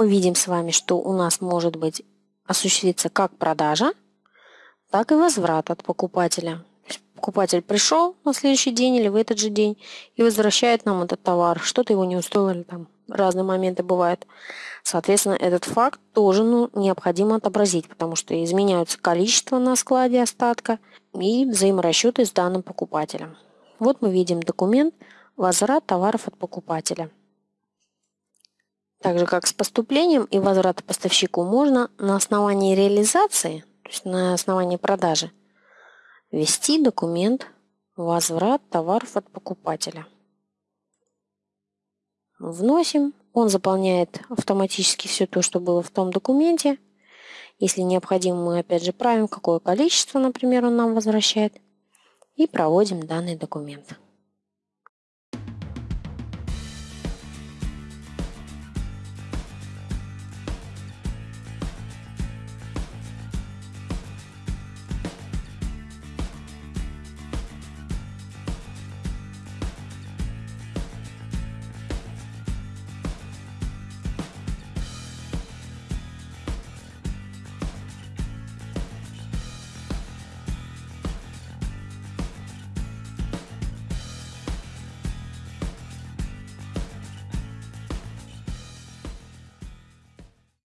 мы видим с вами, что у нас может быть осуществиться как продажа, так и возврат от покупателя. Покупатель пришел на следующий день или в этот же день и возвращает нам этот товар. Что-то его не устроило, или там разные моменты бывают. Соответственно, этот факт тоже ну, необходимо отобразить, потому что изменяются количество на складе остатка и взаиморасчеты с данным покупателем. Вот мы видим документ «Возврат товаров от покупателя». Так же, как с поступлением и возвратом поставщику, можно на основании реализации, то есть на основании продажи, ввести документ «Возврат товаров от покупателя». Вносим, он заполняет автоматически все то, что было в том документе. Если необходимо, мы опять же правим, какое количество, например, он нам возвращает, и проводим данный документ.